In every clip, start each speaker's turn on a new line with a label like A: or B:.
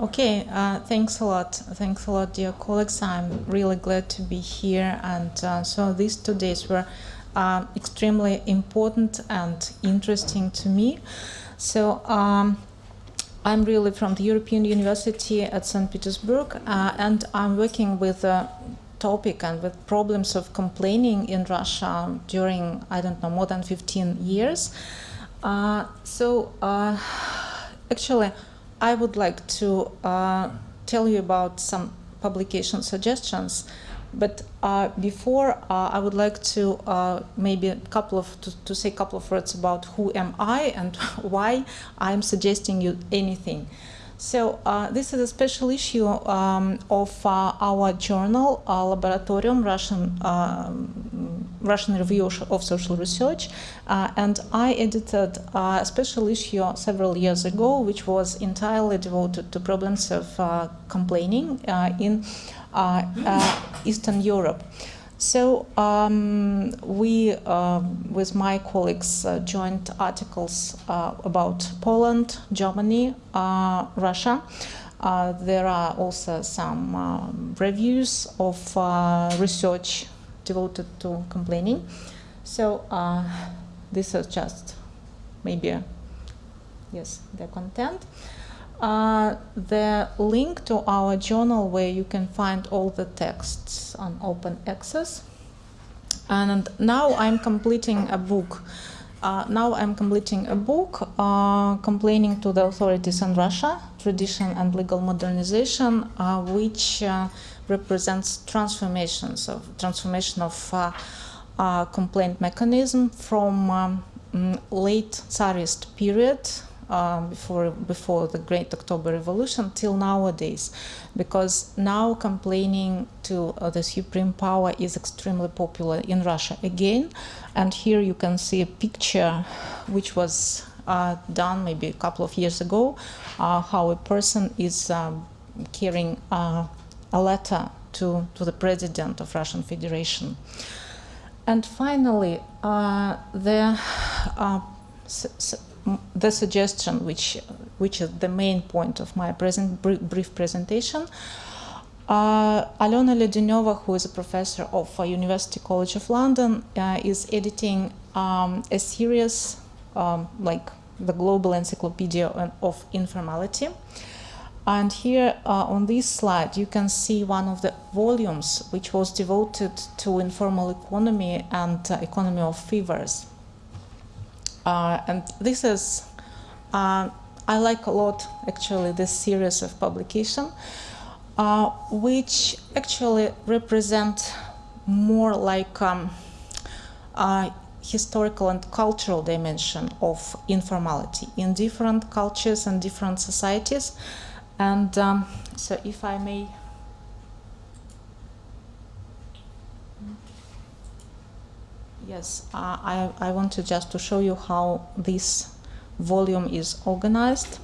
A: Okay, uh, thanks a lot. Thanks a lot, dear colleagues. I'm really glad to be here. And uh, so these two days were uh, extremely important and interesting to me. So um, I'm really from the European University at St. Petersburg, uh, and I'm working with a topic and with problems of complaining in Russia during, I don't know, more than 15 years. Uh, so uh, actually, I would like to uh, tell you about some publication suggestions. But uh, before, uh, I would like to uh, maybe a couple of to, to, say a couple of words about who am I and why I'm suggesting you anything. So uh, this is a special issue um, of uh, our journal, uh, Laboratorium, Russian um, Russian Review of Social Research, uh, and I edited a special issue several years ago, which was entirely devoted to problems of uh, complaining uh, in Eastern Europe. So um, we, uh, with my colleagues, uh, joined articles uh, about Poland, Germany, uh, Russia. Uh, there are also some um, reviews of uh, research devoted to complaining. So this is just maybe, yes, the content uh, the link to our journal where you can find all the texts on open access. And now I'm completing a book. Uh, now I'm completing a book uh, complaining to the authorities in Russia, tradition and legal modernization, uh, which uh, represents transformations of transformation of uh, complaint mechanism from um, mm, late Tsarist period um, before before the Great October Revolution till nowadays, because now complaining to uh, the supreme power is extremely popular in Russia again, and here you can see a picture which was uh, done maybe a couple of years ago, uh, how a person is um, carrying uh, a letter to to the president of Russian Federation. And finally, uh, the uh, the suggestion, which, which is the main point of my present brief presentation, uh, Alena Ledeneva, who is a professor of uh, University College of London, uh, is editing um, a series um, like the Global Encyclopedia of Informality. And here uh, on this slide, you can see one of the volumes which was devoted to informal economy and uh, economy of favors. Uh, and this is, uh, I like a lot actually this series of publication, uh, which actually represent more like um, historical and cultural dimension of informality in different cultures and different societies. And um, so if I may Yes, uh, I, I want to just to show you how this volume is organized.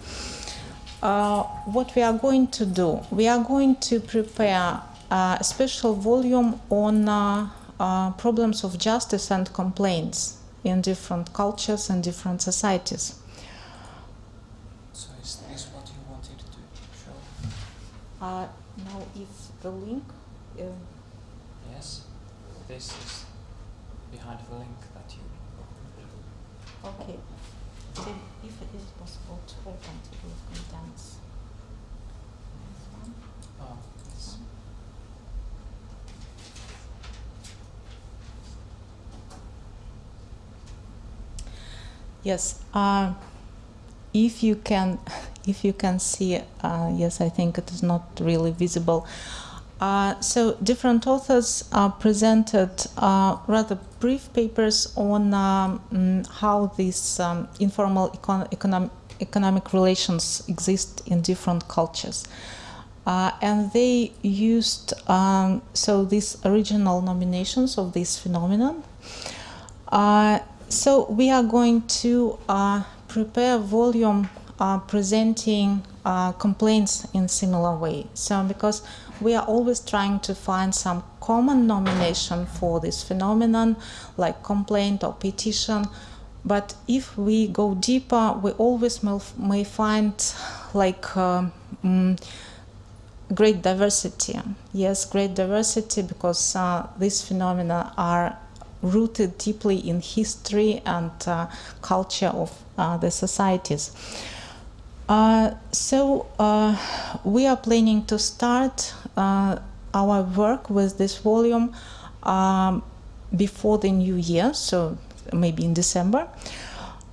A: Uh, what we are going to do, we are going to prepare a special volume on uh, uh, problems of justice and complaints in different cultures and different societies.
B: So is this what you wanted to show?
A: Uh, now if the link... Uh,
B: yes, this is behind the link that you
A: Okay. So if it is possible to open table of contents.
B: Oh, yes.
A: Yes. Uh, if you can, if you can see, uh, yes, I think it is not really visible. Uh, so different authors uh, presented uh, rather brief papers on um, mm, how these um, informal econ economic, economic relations exist in different cultures. Uh, and they used um, so these original nominations of this phenomenon. Uh, so we are going to prepare a volume presenting complaints in similar way. So because we are always trying to find some common nomination for this phenomenon, like complaint or petition. But if we go deeper, we always may find like uh, mm, great diversity. Yes, great diversity because uh, these phenomena are rooted deeply in history and uh, culture of uh, the societies. Uh, so uh, we are planning to start uh, our work with this volume um, before the new year, so maybe in December.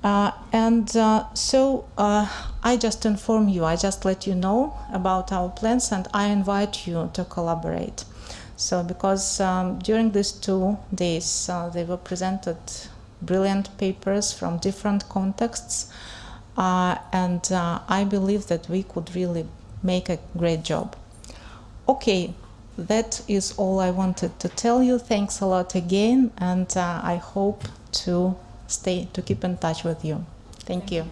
A: Uh, and uh, so I just inform you, I just let you know about our plans and I invite you to collaborate. So because um, during these two days they were presented brilliant papers from different contexts and uh, I believe that we could really make a great job. Okay, that is all I wanted to tell you. Thanks a lot again and I hope to stay to keep in touch with you. Thank,
B: Thank
A: you.
B: you.